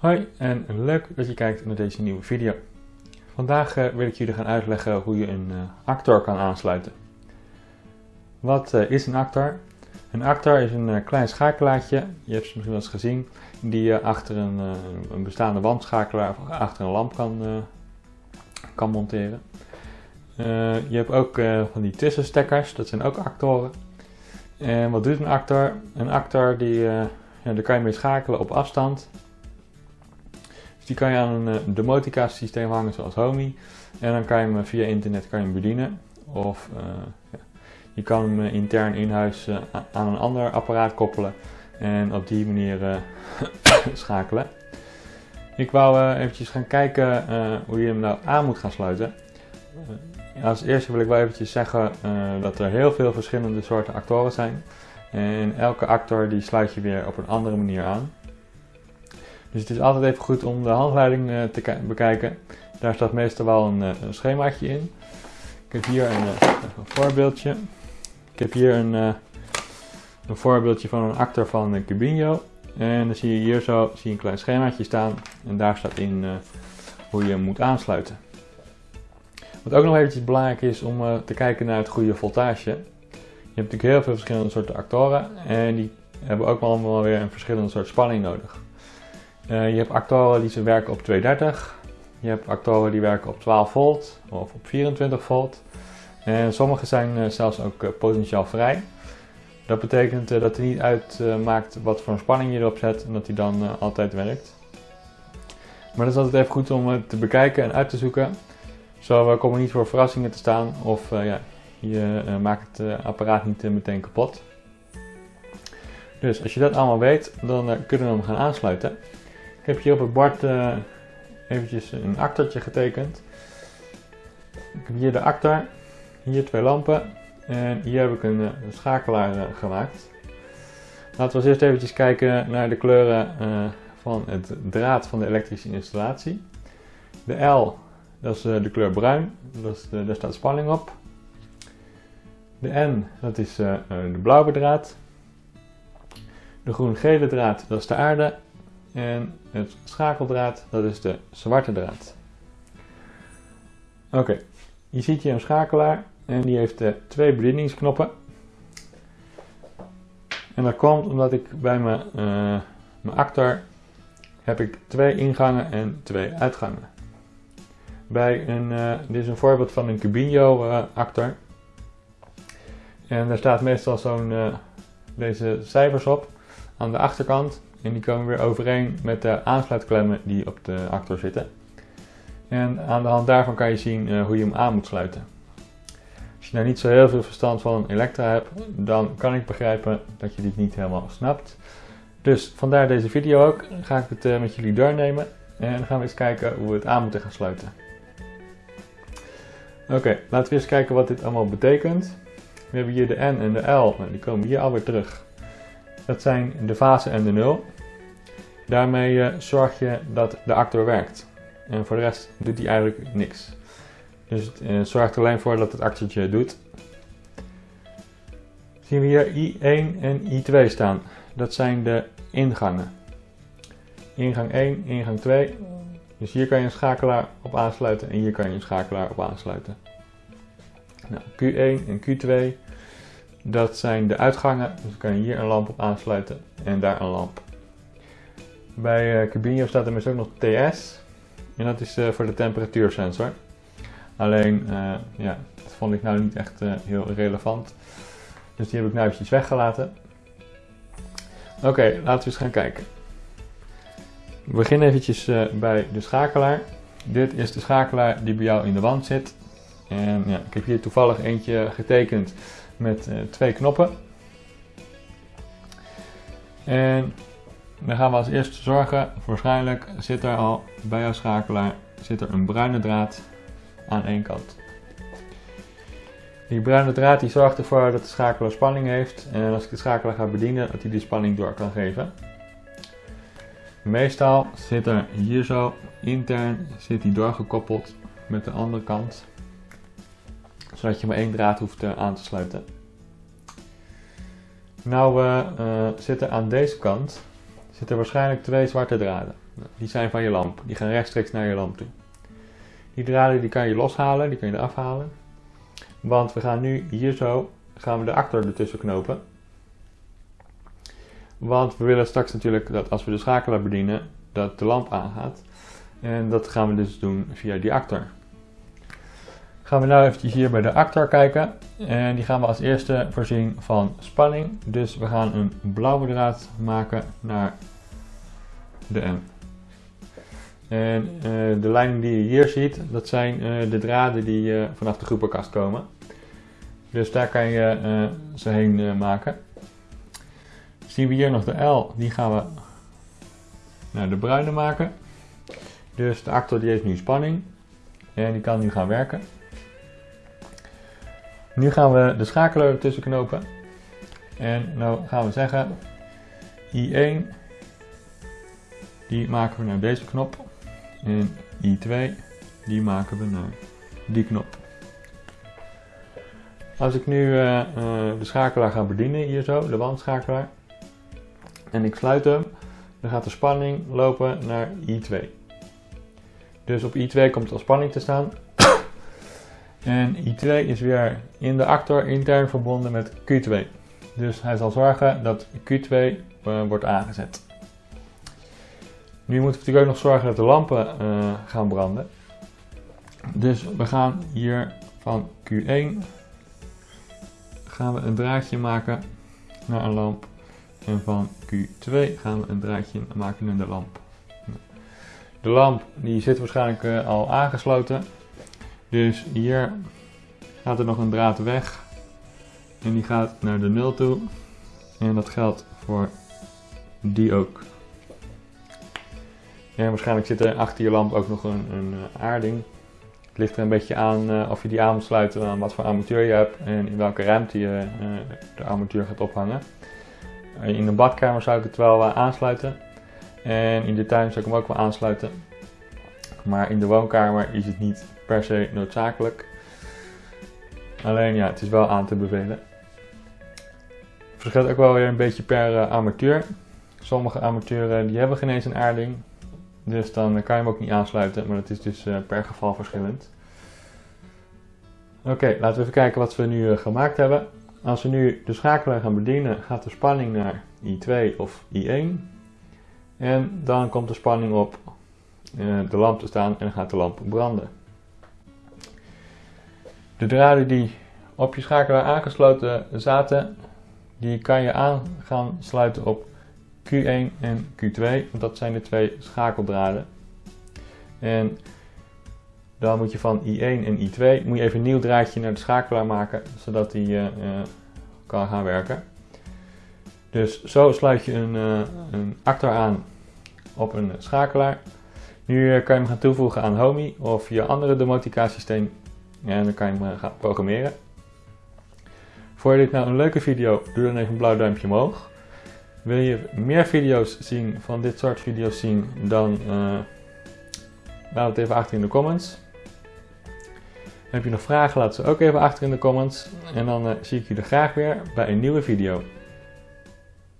Hoi en leuk dat je kijkt naar deze nieuwe video. Vandaag eh, wil ik jullie gaan uitleggen hoe je een uh, actor kan aansluiten. Wat uh, is een actor? Een actor is een klein schakelaartje, je hebt ze misschien wel eens gezien, die je achter een, een, bestaande wandschakelaar of achter een lamp kan, kan monteren. je hebt ook van die tussenstekkers, dat zijn ook actoren. En wat doet een actor? Een actor die, ja, daar kan je mee schakelen op afstand die kan je aan een uh, domotica systeem hangen zoals Homey. En dan kan je hem eh, via internet kan je bedienen. Of uh, ja, je kan hem intern in huis aan een ander apparaat koppelen. En op die manier schakelen. Ik wou eventjes gaan kijken hoe je hem nou aan moet gaan sluiten. als eerste wil ik wel eventjes zeggen dat er heel veel verschillende soorten actoren zijn. En elke actor die sluit je weer op een andere manier aan. Dus het is altijd even goed om de handleiding eh, te bekijken. Daar staat meestal wel een, eh, een schemaatje in. Ik heb hier een, eh, een voorbeeldje. Ik heb hier een, een voorbeeldje van een actor van Cubinho. En dan zie je hier zo zie je een klein schemaatje staan. En daar staat in hoe je hem moet aansluiten. Wat ook nog eventjes belangrijk is om te kijken naar het goede voltage. Je hebt natuurlijk heel veel verschillende soorten actoren. En die hebben ook allemaal weer een verschillende soort spanning nodig. Uh, je hebt actoren die ze werken op 230. Je hebt actoren die werken op 12 volt of op 24 volt. En sommige zijn uh, zelfs ook potentieel vrij. Dat betekent dat hij niet uitmaakt wat voor een spanning je erop zet en dat hij dan altijd werkt. Maar dat is altijd even goed om te bekijken en uit te zoeken. Zo kom je niet voor verrassingen te staan of ja, je maakt het apparaat niet meteen kapot. Dus als je dat allemaal weet, dan kunnen we hem gaan aansluiten. Heb hier op het bord uh, eventjes een actortje getekend. Ik heb hier de actor, hier twee lampen en hier heb ik een, eh, schakelaar uh, gemaakt. Laten we eerst eventjes kijken naar de kleuren van het draad van de elektrische installatie. De L, dat is de kleur bruin, dat is de, daar staat spanning op. De N, dat is de blauwe draad. De groen-gele draad, dat is de aarde. En het schakeldraad, dat is de zwarte draad. Oké, je ziet hier een schakelaar en die heeft uh, twee bedieningsknoppen. En dat komt omdat ik bij mijn, uh, mijn actor heb ik twee ingangen en twee uitgangen. Bij een, uh, dit is een voorbeeld van een Cubinho actor. En daar staat meestal zo'n deze cijfers op aan de achterkant. En die komen weer overeen met de aansluitklemmen die op de actor zitten. En aan de hand daarvan kan je zien uh, hoe je hem aan moet sluiten. Als je nou niet zo heel veel verstand van elektra hebt, dan kan ik begrijpen dat je dit niet helemaal snapt. Dus vandaar deze video ook. Ga ik het uh, met jullie doornemen en gaan we eens kijken hoe we het aan moeten gaan sluiten. Oké, laten we eens kijken wat dit allemaal betekent. We hebben hier de N en de L, nou, die komen hier alweer terug. Dat zijn de fase en de nul. Daarmee eh, zorg je dat de actor werkt. En voor de rest doet hij eigenlijk niks. Dus het uh, zorgt alleen voor dat het actortje doet. Zien we hier I1 en I2 staan. Dat zijn de ingangen. Ingang 1, ingang 2. Dus hier kan je een schakelaar op aansluiten en hier kan je een schakelaar op aansluiten. Nou, Q1 en Q2 dat zijn de uitgangen, dus kan je hier een lamp op aansluiten en daar een lamp. Bij uh, staat er dus ook nog TS en dat is uh, voor de temperatuursensor. Alleen, uh, ja, dat vond ik nou niet echt heel relevant. Dus die heb ik nou eventjes weggelaten. Oké, laten we eens gaan kijken. We beginnen eventjes bij de schakelaar. Dit is de schakelaar die bij jou in de wand zit. En ja, ik heb hier toevallig eentje getekend met uh, twee knoppen. En dan gaan we als eerste zorgen, waarschijnlijk zit er al bij jouw schakelaar zit er een bruine draad aan één kant. Die bruine draad die zorgt ervoor dat de schakelaar spanning heeft en als ik de schakelaar ga bedienen dat hij die spanning door kan geven. Meestal zit er hier zo intern zit die doorgekoppeld met de andere kant zodat je maar één draad hoeft uh, aan te sluiten. Nou uh, zitten aan deze kant zitten waarschijnlijk twee zwarte draden. Die zijn van je lamp. Die gaan rechtstreeks naar je lamp toe. Die draden die kan je loshalen, die kan je eraf halen. Want we gaan nu hier zo, gaan we de actor ertussen knopen. Want we willen straks natuurlijk dat als we de schakelaar bedienen, dat de lamp aangaat. En dat gaan we dus doen via die actor. Gaan we nou eventjes hier bij de actor kijken. En die gaan we als eerste voorzien van spanning. Dus we gaan een blauwe draad maken naar de M. En uh, de lijnen die je hier ziet, dat zijn uh, de draden die uh, vanaf de groepenkast komen. Dus daar kan je ze heen maken. Zien we hier nog de L, die gaan we naar de bruine maken. Dus de actor die heeft nu spanning en die kan nu gaan werken. Nu gaan we de schakelaar ertussen knopen. En nou gaan we zeggen I1 die maken we naar deze knop. En I2 die maken we naar die knop. Als ik nu uh, uh, de schakelaar ga bedienen, hier zo, de wandschakelaar, en ik sluit hem, dan gaat de spanning lopen naar I2. Dus op I2 komt de spanning te staan. En I2 is weer in de actor intern verbonden met Q2. Dus hij zal zorgen dat Q2 uh, wordt aangezet. Nu moeten we natuurlijk ook nog zorgen dat de lampen uh, gaan branden. Dus we gaan hier van Q1 gaan we een draadje maken naar een lamp. En van Q2 gaan we een draadje maken naar de lamp. De lamp die zit waarschijnlijk uh, al aangesloten. Dus hier gaat er nog een draad weg. En die gaat naar de 0 toe. En dat geldt voor die ook. En waarschijnlijk zit er achter je lamp ook nog een, een eh, aarding. Het ligt er een beetje aan uh, of je die aan moet sluiten aan wat voor armatuur je hebt en in welke ruimte je uh, de armatuur gaat ophangen. In de badkamer zou ik het wel aansluiten. En in de tuin zou ik hem ook wel aansluiten. Maar in de woonkamer is het niet per se noodzakelijk. Alleen ja, het is wel aan te bevelen. Het verschilt ook wel weer een beetje per armatuur. Sommige armaturen die hebben geen eens een aarding. Dus dan kan je hem ook niet aansluiten, maar dat is dus uh, per geval verschillend. Oké, laten we even kijken wat we nu gemaakt hebben. Als we nu de schakelaar gaan bedienen, gaat de spanning naar I2 of I1. En dan komt de spanning op de lamp te staan en dan gaat de lamp branden. De draden die op je schakelaar aangesloten zaten, die kan je aan gaan sluiten op Q1 en Q2, want dat zijn de twee schakeldraden. En dan moet je van I1 en I2 moet je even een nieuw draadje naar de schakelaar maken, zodat die uh, kan gaan werken. Dus zo sluit je een, uh, een actor aan op een schakelaar. Nu kan je hem gaan toevoegen aan Homey of je andere domotica systeem en dan kan je hem gaan programmeren. Vond je dit nou een leuke video? Doe dan even een blauw duimpje omhoog. Wil je meer video's zien van dit soort video's zien, dan uh, laat het even achter in de comments. Heb je nog vragen, laat ze ook even achter in de comments. En dan zie ik jullie graag weer bij een nieuwe video.